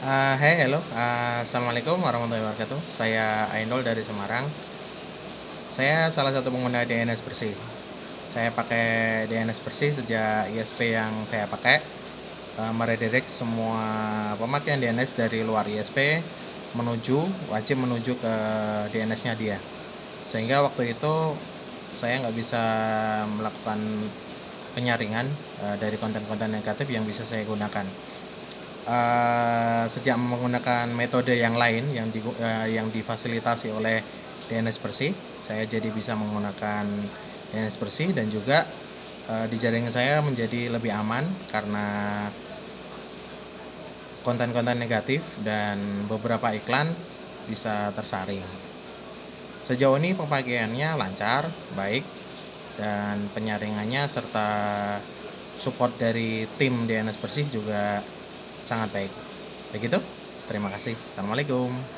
Uh, hey, halo. Uh, Assalamualaikum warahmatullahi wabarakatuh. Saya Ainul dari Semarang. Saya salah satu pengguna DNS bersih. Saya pakai DNS bersih sejak ISP yang saya pakai. Uh, meredirect semua pemakaian DNS dari luar ISP menuju wajib menuju ke DNS-nya dia. Sehingga waktu itu saya nggak bisa melakukan penyaringan uh, dari konten-konten negatif yang bisa saya gunakan uh, sejak menggunakan metode yang lain yang di, uh, yang difasilitasi oleh DNS bersih, saya jadi bisa menggunakan DNS bersih dan juga uh, di jaringan saya menjadi lebih aman karena konten-konten negatif dan beberapa iklan bisa tersaring. Sejauh ini pemakaiannya lancar, baik, dan penyaringannya serta support dari tim DNS bersih juga sangat baik. Begitu, terima kasih. Assalamualaikum.